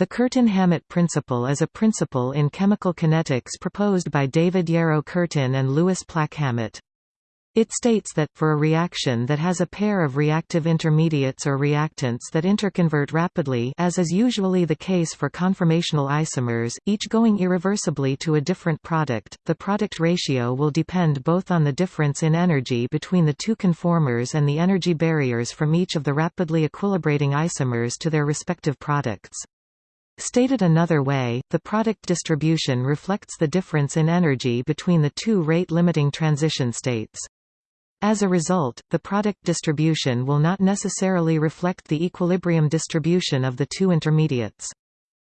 The Curtin-Hammett principle is a principle in chemical kinetics proposed by David Yarrow Curtin and Louis Plack-Hammett. It states that, for a reaction that has a pair of reactive intermediates or reactants that interconvert rapidly as is usually the case for conformational isomers, each going irreversibly to a different product, the product ratio will depend both on the difference in energy between the two conformers and the energy barriers from each of the rapidly equilibrating isomers to their respective products. Stated another way, the product distribution reflects the difference in energy between the two rate-limiting transition states. As a result, the product distribution will not necessarily reflect the equilibrium distribution of the two intermediates.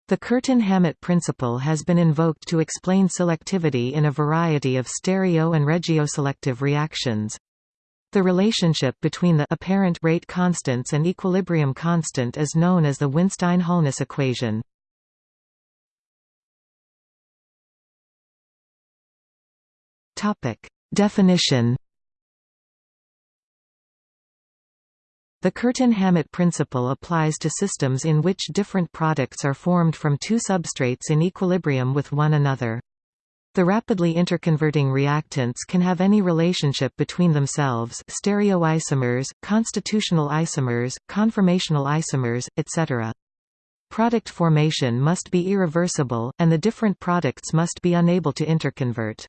The Curtin-Hammett principle has been invoked to explain selectivity in a variety of stereo and regioselective reactions. The relationship between the apparent rate constants and equilibrium constant is known as the Winstein-Holness equation. Definition The Curtin-Hammett principle applies to systems in which different products are formed from two substrates in equilibrium with one another. The rapidly interconverting reactants can have any relationship between themselves stereoisomers, constitutional isomers, conformational isomers, etc. Product formation must be irreversible, and the different products must be unable to interconvert.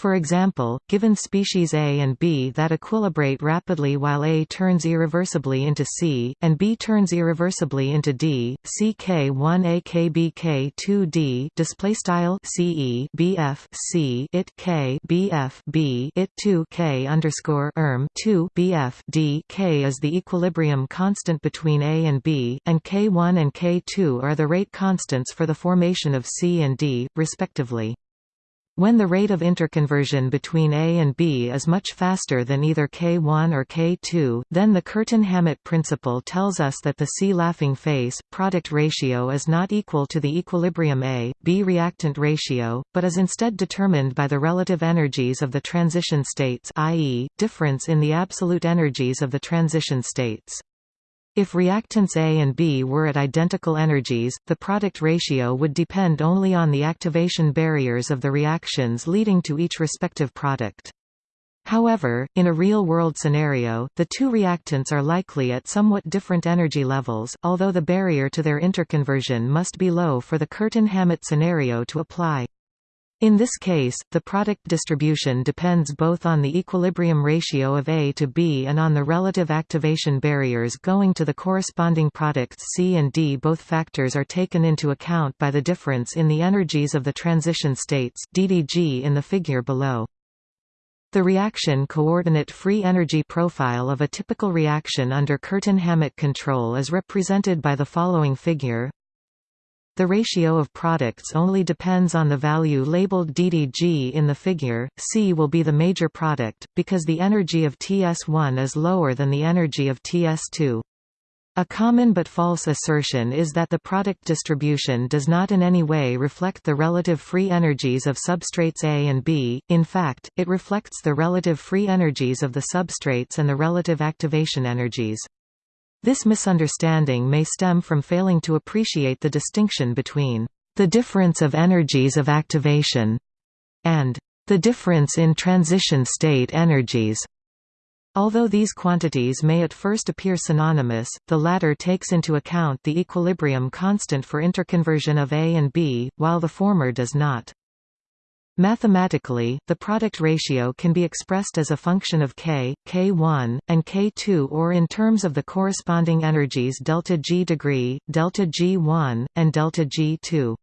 For example, given species A and B that equilibrate rapidly while A turns irreversibly into C, and B turns irreversibly into D, CK1A KBK2D display style CE BF C it K BF B it 2 K underscore erm 2 BF D K is the equilibrium constant between A and B, and K1 and K2 are the rate constants for the formation of C and D, respectively. When the rate of interconversion between A and B is much faster than either K1 or K2, then the Curtin-Hammett principle tells us that the C-laughing face, product ratio is not equal to the equilibrium A, B reactant ratio, but is instead determined by the relative energies of the transition states i.e., difference in the absolute energies of the transition states. If reactants A and B were at identical energies, the product ratio would depend only on the activation barriers of the reactions leading to each respective product. However, in a real-world scenario, the two reactants are likely at somewhat different energy levels, although the barrier to their interconversion must be low for the Curtin-Hammett scenario to apply. In this case, the product distribution depends both on the equilibrium ratio of A to B and on the relative activation barriers going to the corresponding products C and D. Both factors are taken into account by the difference in the energies of the transition states DDG in the figure below. The reaction coordinate free energy profile of a typical reaction under Curtin-Hammett control is represented by the following figure the ratio of products only depends on the value labeled DDG in the figure. C will be the major product, because the energy of TS1 is lower than the energy of TS2. A common but false assertion is that the product distribution does not in any way reflect the relative free energies of substrates A and B, in fact, it reflects the relative free energies of the substrates and the relative activation energies. This misunderstanding may stem from failing to appreciate the distinction between the difference of energies of activation and the difference in transition state energies. Although these quantities may at first appear synonymous, the latter takes into account the equilibrium constant for interconversion of A and B, while the former does not. Mathematically, the product ratio can be expressed as a function of k, k1, and k2 or in terms of the corresponding energies delta g degree, delta g1, and delta g2.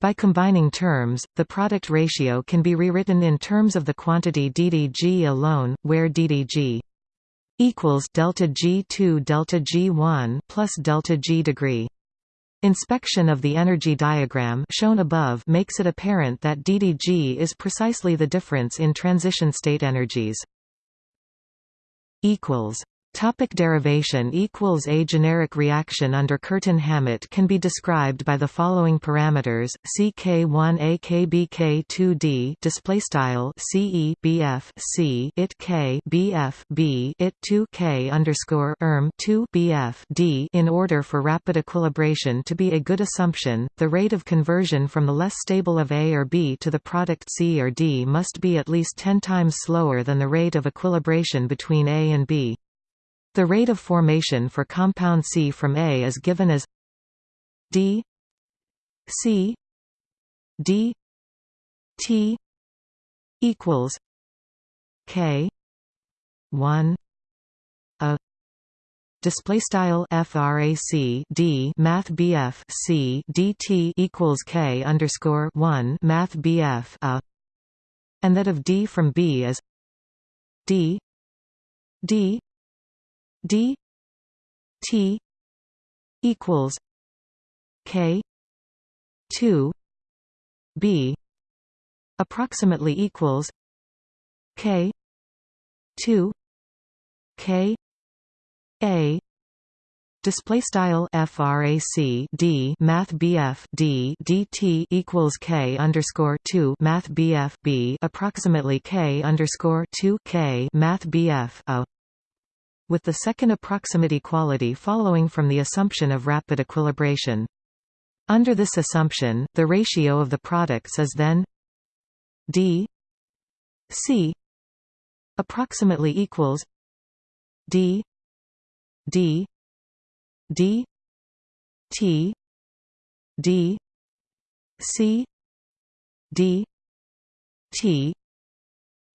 By combining terms, the product ratio can be rewritten in terms of the quantity ddg alone, where ddg equals delta g2 delta g1 plus delta g degree. Inspection of the energy diagram shown above makes it apparent that DDG is precisely the difference in transition state energies. Topic derivation equals A generic reaction under Curtin-Hammett can be described by the following parameters: CK1A KBK2D display style CE C it K BF B it 2 K underscore erm 2 BF D. In order for rapid equilibration to be a good assumption, the rate of conversion from the less stable of A or B to the product C or D must be at least 10 times slower than the rate of equilibration between A and B. The rate of formation for compound C from A is given as d C d T equals K one a. Display style frac d math bf equals k underscore one math bf a. And that of d from b is d d d t equals k 2 b approximately equals k 2 k a Display style frac d math bf d dt equals k underscore two math bf b approximately k underscore two k math bf a with the second approximate equality following from the assumption of rapid equilibration. Under this assumption, the ratio of the products is then d c approximately equals d d d t d c d t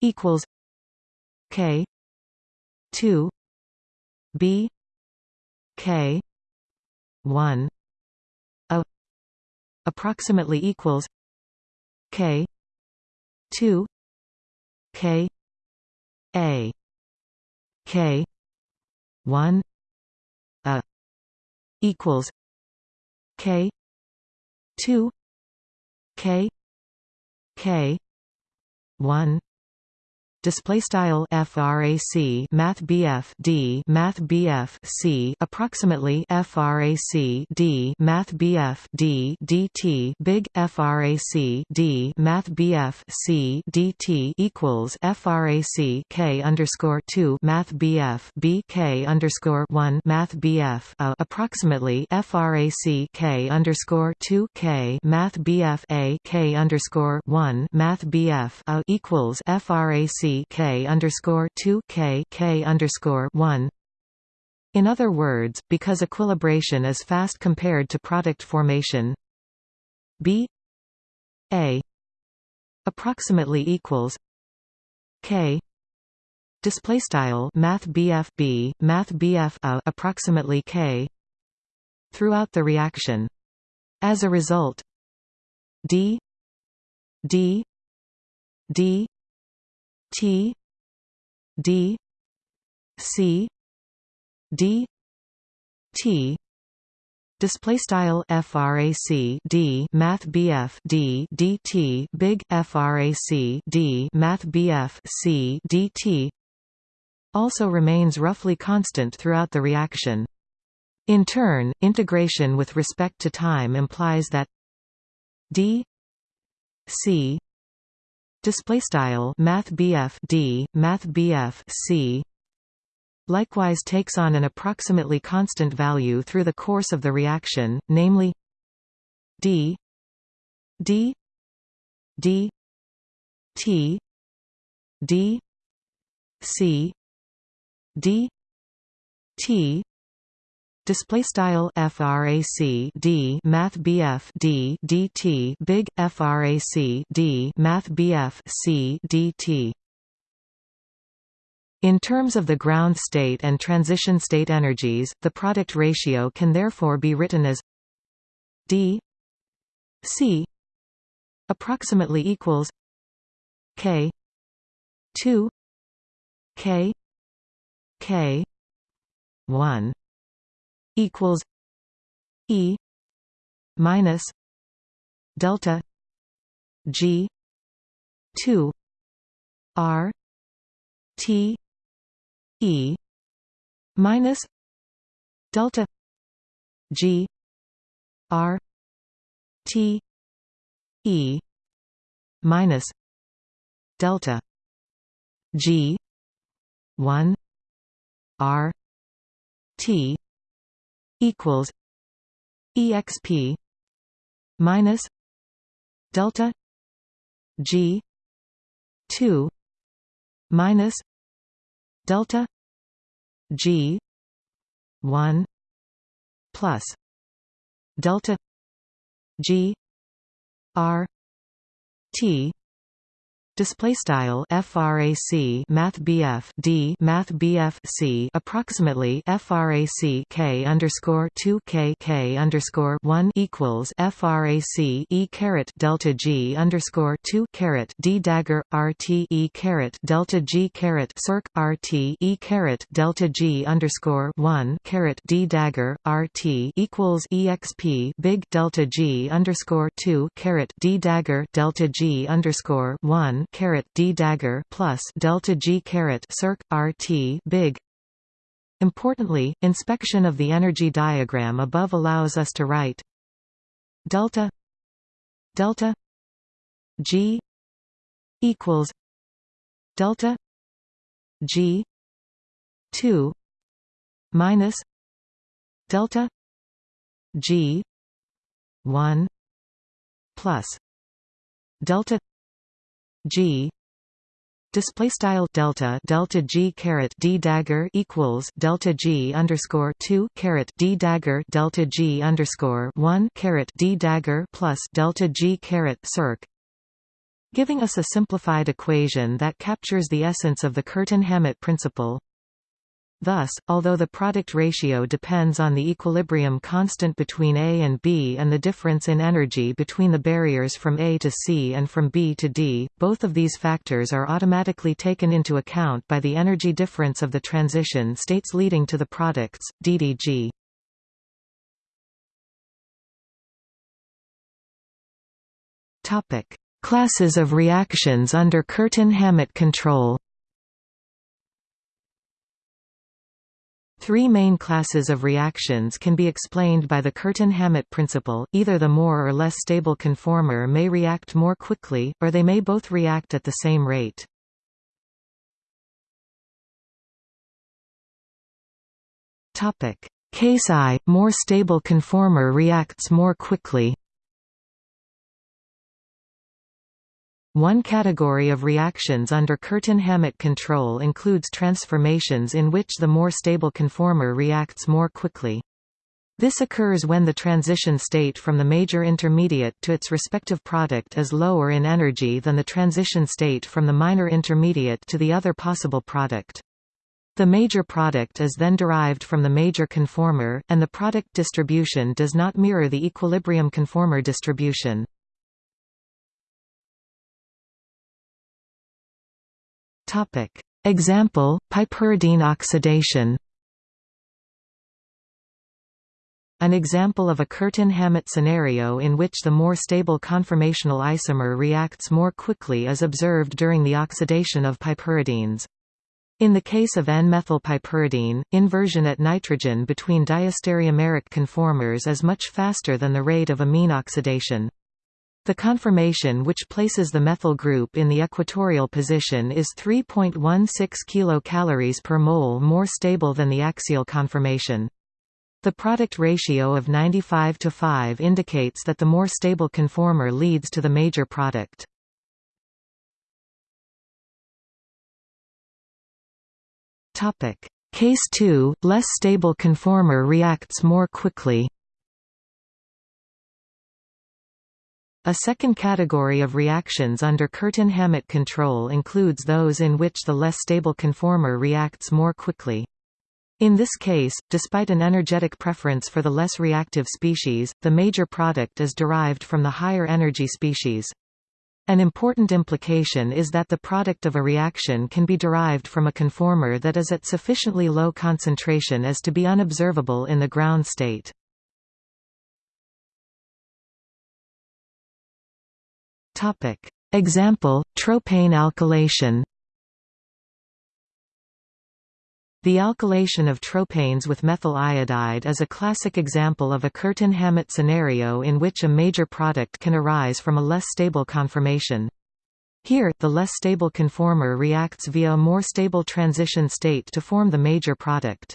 equals k 2 B K one A approximately equals K two K A K one A equals K two K K one display style frac math bf d math bf c approximately frac d math bf d dt big frac d math bf c dt equals frac k underscore 2 math bf b k underscore 1 math bf a approximately frac k underscore 2 k math bf a k underscore 1 math bf a equals frac K underscore two K K underscore one. In other words, because equilibration is fast compared to product formation, B A approximately equals K display style math BF B math BF a approximately K throughout the reaction. As a result, D D D T D C D T. Display style frac d math bf d dt big frac d math bf c dt also remains roughly constant throughout the reaction. In turn integration with respect to time implies that d c display style math D math C likewise takes on an approximately constant value through the course of the reaction namely D D D T D C D T display style frac d math bf d dt big frac d math bf c dt in terms of the ground state and transition state energies, the product ratio can therefore be written as d c approximately equals k 2 k k 1 equals E minus delta G two R T E minus delta G R T E minus delta G one R T equals EXP minus delta G two minus delta G one plus delta G R T Display style frac Math BF D Math BF C approximately frac K underscore two K K underscore one equals frac E caret delta G underscore two caret D dagger RT E caret delta G caret circ RT E caret delta G underscore one caret D dagger RT equals EXP big delta G underscore two caret D dagger delta G underscore one d dagger plus delta g caret circ rt big. Importantly, inspection of the energy diagram above allows us to write delta delta g equals delta g 2 minus delta g 1 plus delta G. Display style delta delta G caret D dagger equals delta G underscore 2 caret D dagger delta G underscore 1 caret D dagger plus delta G caret circ. Giving us a simplified equation that captures the essence of the Curtin-Hammett principle Thus, although the product ratio depends on the equilibrium constant between A and B and the difference in energy between the barriers from A to C and from B to D, both of these factors are automatically taken into account by the energy difference of the transition states leading to the products, ddg. Classes of reactions under Curtin-Hammett control Three main classes of reactions can be explained by the Curtin-Hammett principle, either the more or less stable conformer may react more quickly, or they may both react at the same rate. Case I, more stable conformer reacts more quickly One category of reactions under Curtin-Hammett control includes transformations in which the more stable conformer reacts more quickly. This occurs when the transition state from the major intermediate to its respective product is lower in energy than the transition state from the minor intermediate to the other possible product. The major product is then derived from the major conformer, and the product distribution does not mirror the equilibrium conformer distribution. Topic. Example, piperidine oxidation An example of a Curtin-Hammett scenario in which the more stable conformational isomer reacts more quickly is observed during the oxidation of piperidines. In the case of N-methylpiperidine, inversion at nitrogen between diastereomeric conformers is much faster than the rate of amine oxidation. The conformation which places the methyl group in the equatorial position is 3.16 kcal per mole more stable than the axial conformation. The product ratio of 95 to 5 indicates that the more stable conformer leads to the major product. Case 2, less stable conformer reacts more quickly A second category of reactions under Curtin-Hammett control includes those in which the less stable conformer reacts more quickly. In this case, despite an energetic preference for the less reactive species, the major product is derived from the higher energy species. An important implication is that the product of a reaction can be derived from a conformer that is at sufficiently low concentration as to be unobservable in the ground state. Topic. Example, tropane alkylation The alkylation of tropanes with methyl iodide is a classic example of a Curtin-Hammett scenario in which a major product can arise from a less stable conformation. Here, the less stable conformer reacts via a more stable transition state to form the major product.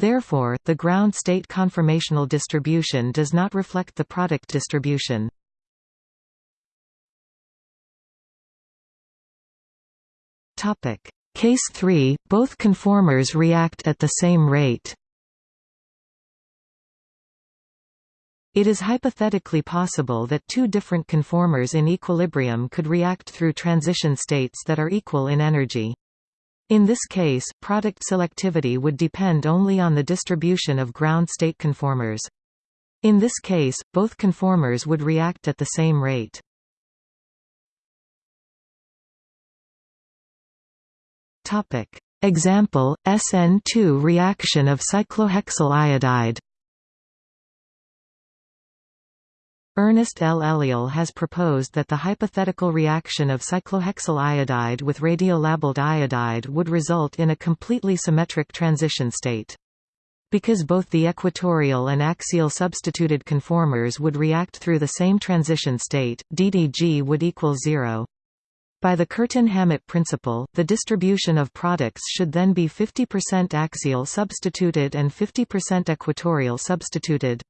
Therefore, the ground state conformational distribution does not reflect the product distribution. Topic: Case 3, both conformers react at the same rate. It is hypothetically possible that two different conformers in equilibrium could react through transition states that are equal in energy. In this case, product selectivity would depend only on the distribution of ground state conformers. In this case, both conformers would react at the same rate. Topic. Example, SN2 reaction of cyclohexyl iodide Ernest L. Eliel has proposed that the hypothetical reaction of cyclohexyl iodide with radiolabeled iodide would result in a completely symmetric transition state. Because both the equatorial and axial substituted conformers would react through the same transition state, DDG would equal zero. By the Curtin-Hammett principle, the distribution of products should then be 50% axial substituted and 50% equatorial substituted.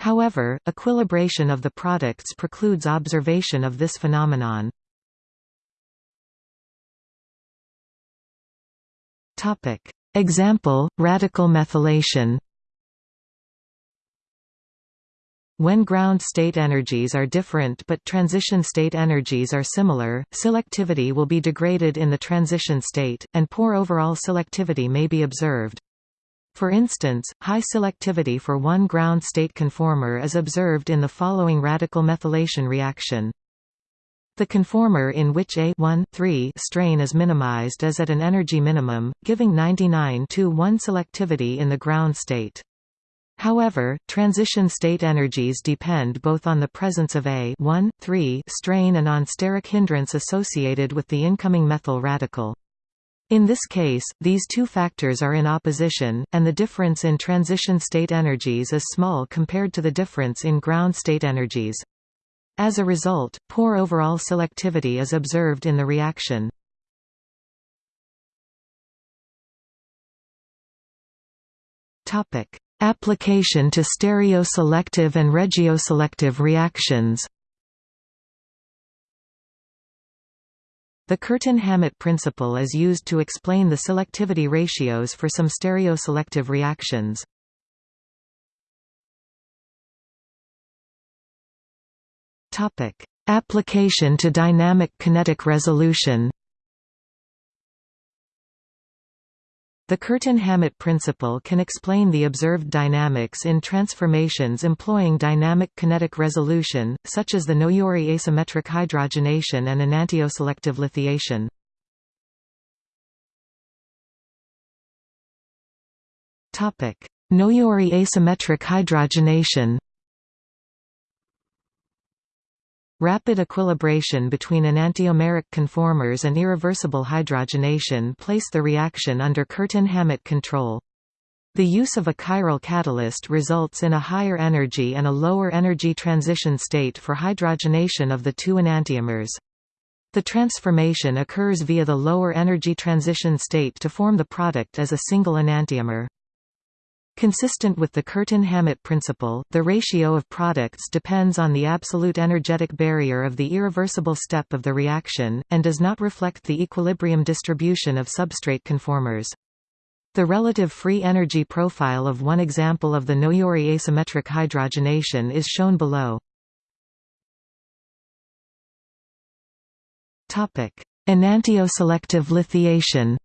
However, equilibration of the products precludes observation of this phenomenon. Example, radical methylation When ground state energies are different but transition state energies are similar, selectivity will be degraded in the transition state, and poor overall selectivity may be observed. For instance, high selectivity for one ground state conformer is observed in the following radical methylation reaction. The conformer in which a 1, 3 strain is minimized is at an energy minimum, giving 99 to 1 selectivity in the ground state. However, transition state energies depend both on the presence of a 1, 3 strain and on steric hindrance associated with the incoming methyl radical. In this case, these two factors are in opposition, and the difference in transition state energies is small compared to the difference in ground state energies. As a result, poor overall selectivity is observed in the reaction. Topic: Application to stereoselective and regioselective reactions The Curtin-Hammett principle is used to explain the selectivity ratios for some stereoselective reactions. Application to dynamic kinetic resolution The Curtin-Hammett principle can explain the observed dynamics in transformations employing dynamic kinetic resolution, such as the Noyori asymmetric hydrogenation and enantioselective lithiation. Noyori asymmetric hydrogenation Rapid equilibration between enantiomeric conformers and irreversible hydrogenation place the reaction under Curtin-Hammett control. The use of a chiral catalyst results in a higher energy and a lower energy transition state for hydrogenation of the two enantiomers. The transformation occurs via the lower energy transition state to form the product as a single enantiomer. Consistent with the Curtin-Hammett principle, the ratio of products depends on the absolute energetic barrier of the irreversible step of the reaction, and does not reflect the equilibrium distribution of substrate conformers. The relative free energy profile of one example of the Noyori asymmetric hydrogenation is shown below. Enantioselective lithiation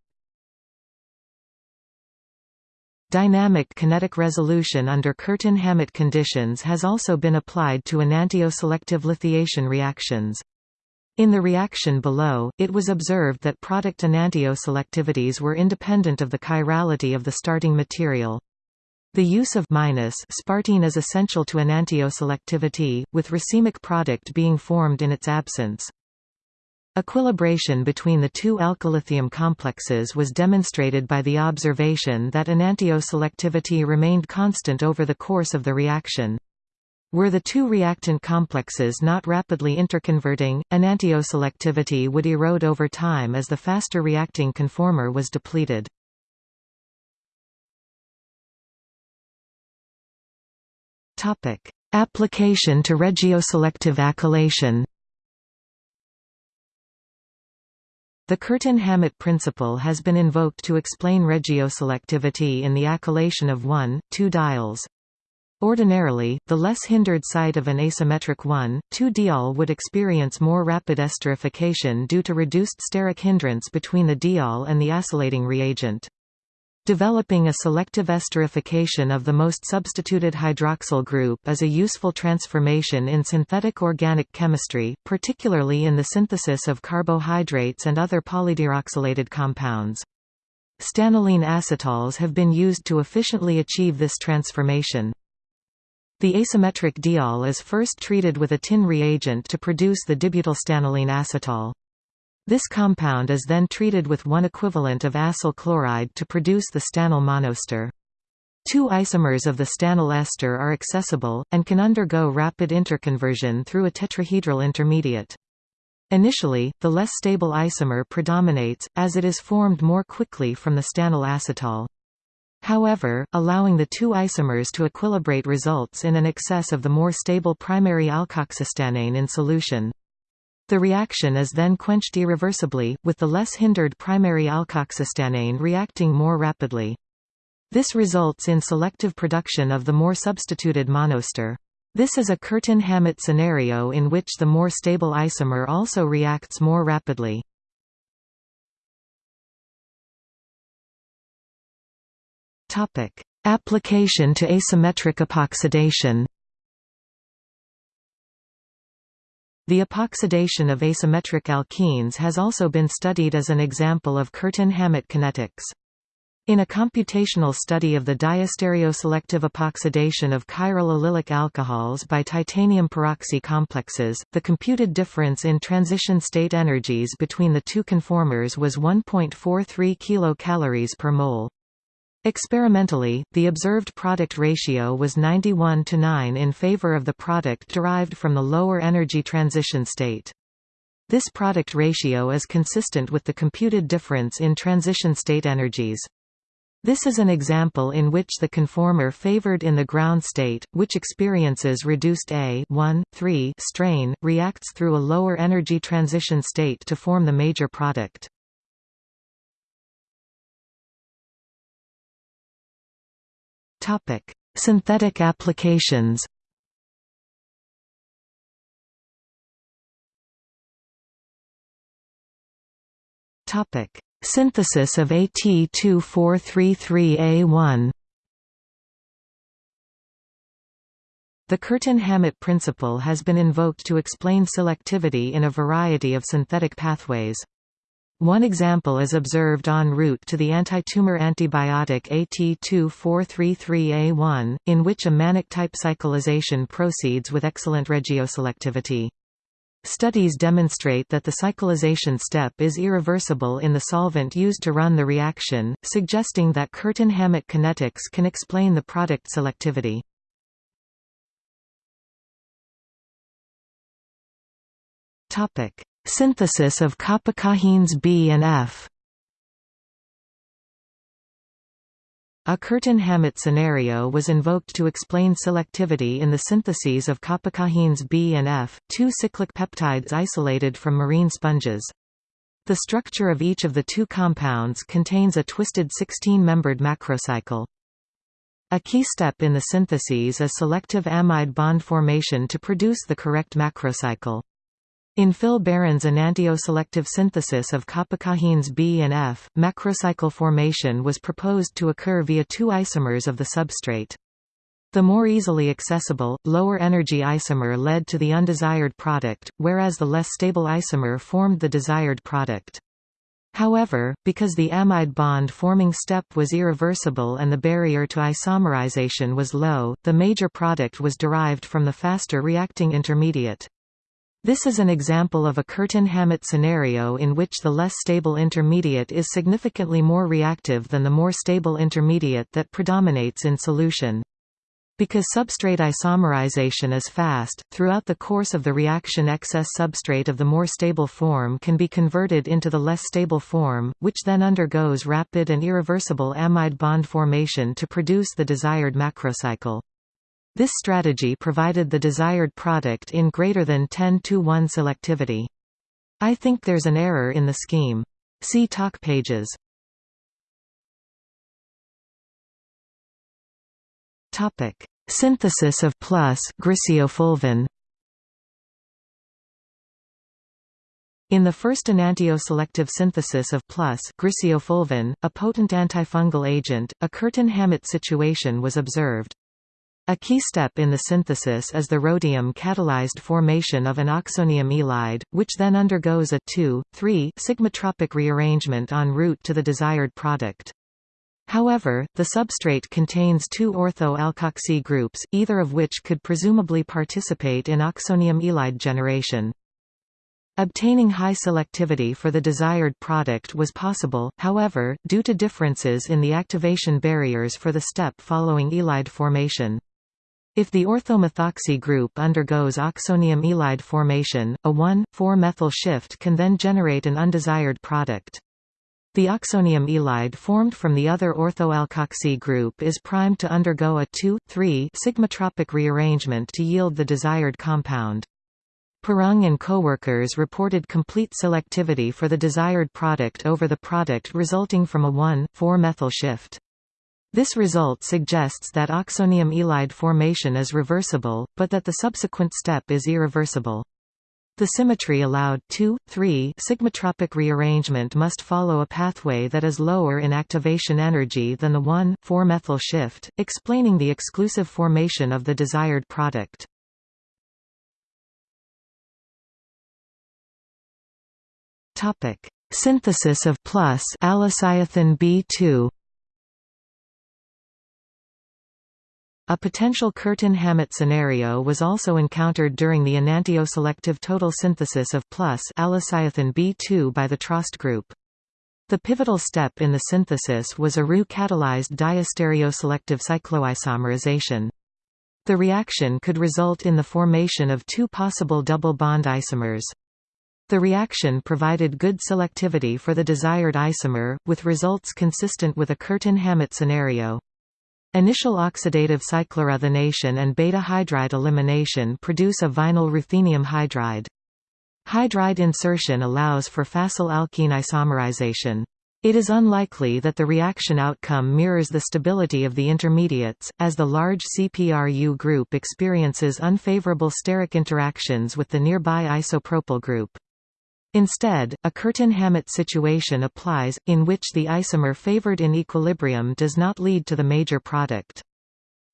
Dynamic kinetic resolution under Curtin-Hammett conditions has also been applied to enantioselective lithiation reactions. In the reaction below, it was observed that product enantioselectivities were independent of the chirality of the starting material. The use of minus sparteine is essential to enantioselectivity, with racemic product being formed in its absence. Equilibration between the two alkyllithium complexes was demonstrated by the observation that enantioselectivity remained constant over the course of the reaction. Were the two reactant complexes not rapidly interconverting, enantioselectivity would erode over time as the faster reacting conformer was depleted. Application to regioselective acylation The Curtin-Hammett principle has been invoked to explain regioselectivity in the acylation of 1,2-diols. Ordinarily, the less hindered site of an asymmetric 1,2-diol would experience more rapid esterification due to reduced steric hindrance between the diol and the acylating reagent. Developing a selective esterification of the most substituted hydroxyl group is a useful transformation in synthetic organic chemistry, particularly in the synthesis of carbohydrates and other polyhydroxylated compounds. Stannylene acetals have been used to efficiently achieve this transformation. The asymmetric diol is first treated with a tin reagent to produce the dibutylstannylene acetal. This compound is then treated with one equivalent of acyl chloride to produce the stannyl monoester. Two isomers of the stannyl ester are accessible, and can undergo rapid interconversion through a tetrahedral intermediate. Initially, the less stable isomer predominates, as it is formed more quickly from the stannyl acetal. However, allowing the two isomers to equilibrate results in an excess of the more stable primary alkoxystannane in solution. The reaction is then quenched irreversibly, with the less hindered primary alkoxystannane reacting more rapidly. This results in selective production of the more substituted monoester. This is a Curtin-Hammett scenario in which the more stable isomer also reacts more rapidly. Application to asymmetric epoxidation The epoxidation of asymmetric alkenes has also been studied as an example of Curtin-Hammett kinetics. In a computational study of the diastereoselective epoxidation of chiral allylic alcohols by titanium peroxy complexes, the computed difference in transition state energies between the two conformers was 1.43 kilocalories per mole. Experimentally, the observed product ratio was 91 to 9 in favor of the product derived from the lower energy transition state. This product ratio is consistent with the computed difference in transition state energies. This is an example in which the conformer favored in the ground state, which experiences reduced A 1, 3 strain, reacts through a lower energy transition state to form the major product. Topic: Synthetic applications. Topic: Synthesis of AT2433A1. The Curtin-Hammett principle has been invoked to explain selectivity in a variety of synthetic pathways. One example is observed en route to the antitumor antibiotic AT2433A1, in which a Mannich-type cyclization proceeds with excellent regioselectivity. Studies demonstrate that the cyclization step is irreversible in the solvent used to run the reaction, suggesting that Curtin-Hammett kinetics can explain the product selectivity. Topic: Synthesis of kapakahines B and F A Curtin-Hammett scenario was invoked to explain selectivity in the syntheses of kapakahines B and F, two cyclic peptides isolated from marine sponges. The structure of each of the two compounds contains a twisted 16-membered macrocycle. A key step in the syntheses is selective amide bond formation to produce the correct macrocycle. In Phil Baran's enantioselective synthesis of kapakahines B and F, macrocycle formation was proposed to occur via two isomers of the substrate. The more easily accessible, lower energy isomer led to the undesired product, whereas the less stable isomer formed the desired product. However, because the amide bond forming step was irreversible and the barrier to isomerization was low, the major product was derived from the faster reacting intermediate. This is an example of a Curtin-Hammett scenario in which the less stable intermediate is significantly more reactive than the more stable intermediate that predominates in solution. Because substrate isomerization is fast, throughout the course of the reaction excess substrate of the more stable form can be converted into the less stable form, which then undergoes rapid and irreversible amide bond formation to produce the desired macrocycle. This strategy provided the desired product in greater than 10 to 1 selectivity. I think there's an error in the scheme. See talk pages. Topic: Synthesis of plus griseofulvin. In the first enantioselective synthesis of plus griseofulvin, a potent antifungal agent, a Curtin-Hammett situation was observed. A key step in the synthesis is the rhodium-catalyzed formation of an oxonium ylide, which then undergoes a 2,3 sigmatropic rearrangement en route to the desired product. However, the substrate contains two ortho-alkoxy groups, either of which could presumably participate in oxonium ylide generation. Obtaining high selectivity for the desired product was possible, however, due to differences in the activation barriers for the step following ylide formation. If the orthomethoxy group undergoes oxonium ylide formation, a 1,4-methyl shift can then generate an undesired product. The oxonium ylide formed from the other orthoalkoxy group is primed to undergo a 2,3 sigmatropic rearrangement to yield the desired compound. Pirrung and coworkers reported complete selectivity for the desired product over the product resulting from a 1,4-methyl shift. This result suggests that oxonium ylide formation is reversible, but that the subsequent step is irreversible. The symmetry allowed 2, 3 sigmatropic rearrangement must follow a pathway that is lower in activation energy than the 1, 4-methyl shift, explaining the exclusive formation of the desired product. Synthesis of plus allocyathin B2 A potential Curtin-Hammett scenario was also encountered during the enantioselective total synthesis of plus allocyathin B2 by the Trost group. The pivotal step in the synthesis was a Ru-catalyzed diastereoselective cycloisomerization. The reaction could result in the formation of two possible double bond isomers. The reaction provided good selectivity for the desired isomer, with results consistent with a Curtin-Hammett scenario. Initial oxidative cycloruthenation and beta-hydride elimination produce a vinyl ruthenium hydride. Hydride insertion allows for facile alkene isomerization. It is unlikely that the reaction outcome mirrors the stability of the intermediates, as the large CPRU group experiences unfavorable steric interactions with the nearby isopropyl group. Instead, a Curtin-Hammett situation applies, in which the isomer favored in equilibrium does not lead to the major product.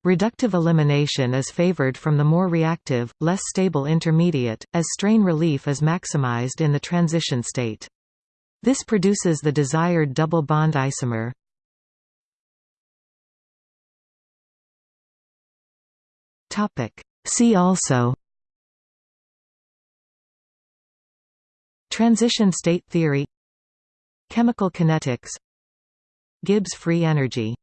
Reductive elimination is favored from the more reactive, less stable intermediate, as strain relief is maximized in the transition state. This produces the desired double bond isomer. See also Transition state theory. Chemical kinetics. Gibbs free energy